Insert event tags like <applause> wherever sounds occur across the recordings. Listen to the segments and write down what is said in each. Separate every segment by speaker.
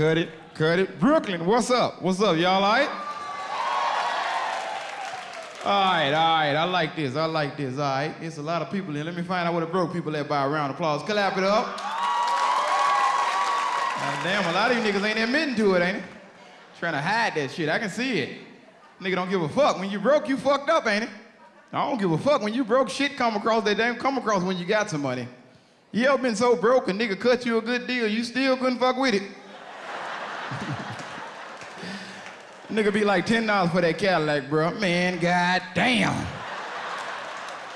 Speaker 1: Cut it, cut it. Brooklyn, what's up? What's up? Y'all all right? All right, all right. I like this. I like this. All right. It's a lot of people here. Let me find out where the broke people at by a round of applause. Clap it up. God damn, a lot of you niggas ain't admitting to it, ain't it? Trying to hide that shit. I can see it. Nigga don't give a fuck. When you broke, you fucked up, ain't it? I don't give a fuck. When you broke, shit come across that damn come across when you got some money. You ever been so broke a nigga cut you a good deal, you still couldn't fuck with it? <laughs> nigga be like $10 for that Cadillac, bro. Man, god damn.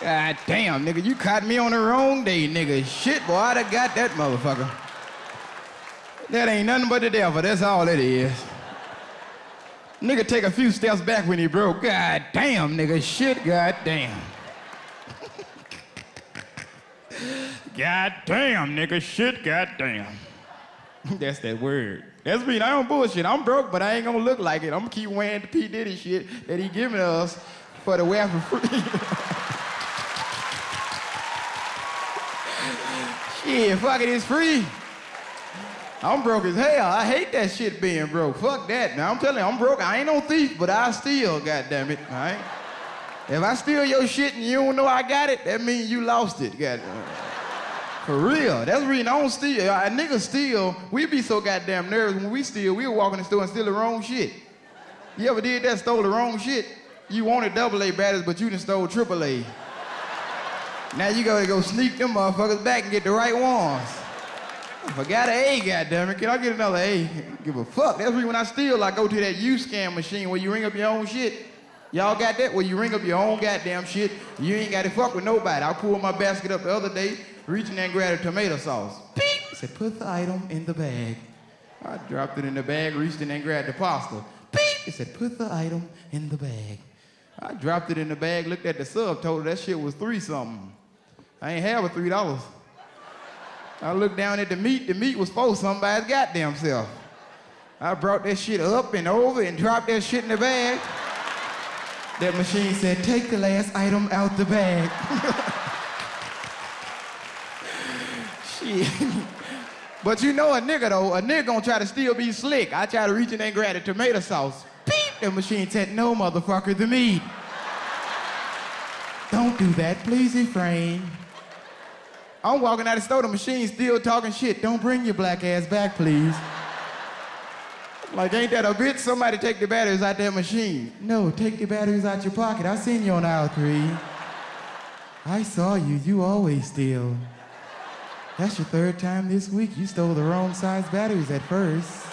Speaker 1: God damn, nigga, you caught me on the wrong day, nigga. Shit, boy, I'd have got that motherfucker. That ain't nothing but the devil, that's all it is. Nigga take a few steps back when he broke. God damn, nigga, shit, god damn. <laughs> god damn, nigga, shit, god damn. <laughs> That's that word. That's me. I don't bullshit. I'm broke, but I ain't gonna look like it. I'm gonna keep wearing the P. Diddy shit that he giving us for the wear for free. <laughs> shit, fuck it, it's free. I'm broke as hell. I hate that shit being broke. Fuck that. Now I'm telling you, I'm broke. I ain't no thief, but I steal, goddamn it. All right? If I steal your shit and you don't know I got it, that means you lost it, goddamn. For real. That's the reason I don't steal. Uh, a nigga steal, we be so goddamn nervous when we steal, We were walking in the store and steal the wrong shit. You ever did that, stole the wrong shit? You wanted double A batteries, but you done stole triple A. Now you gotta go sneak them motherfuckers back and get the right ones. I forgot an A, goddammit. Can I get another A? Give a fuck. That's when I steal, I go to that U-scan machine where you ring up your own shit. Y'all got that? Where you ring up your own goddamn shit. You ain't got to fuck with nobody. I pulled my basket up the other day, reaching there and grabbed a tomato sauce. Beep! I said, put the item in the bag. I dropped it in the bag, reached in and grabbed the pasta. Beep! It said, put the item in the bag. I dropped it in the bag, looked at the sub, told her that shit was three something. I ain't have a three dollars. I looked down at the meat, the meat was for somebody's goddamn self. I brought that shit up and over and dropped that shit in the bag. That machine said, take the last item out the bag. <laughs> shit. But you know a nigga though, a nigga gonna try to still be slick. I try to reach in and grab the tomato sauce. Beep! The machine said, no motherfucker, the meat. Don't do that, please refrain. I'm walking out of the store, the machine still talking shit. Don't bring your black ass back, please. Like, ain't that a bitch? Somebody take the batteries out that machine. No, take the batteries out your pocket. I seen you on aisle three. I saw you. You always steal. That's your third time this week. You stole the wrong size batteries at first.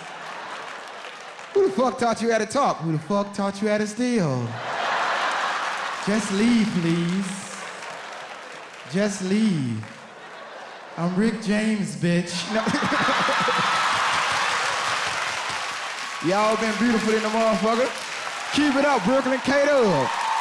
Speaker 1: Who the fuck taught you how to talk? Who the fuck taught you how to steal? Just leave, please. Just leave. I'm Rick James, bitch. No. <laughs> Y'all been beautiful in the motherfucker. Keep it up, Brooklyn. K-Dub.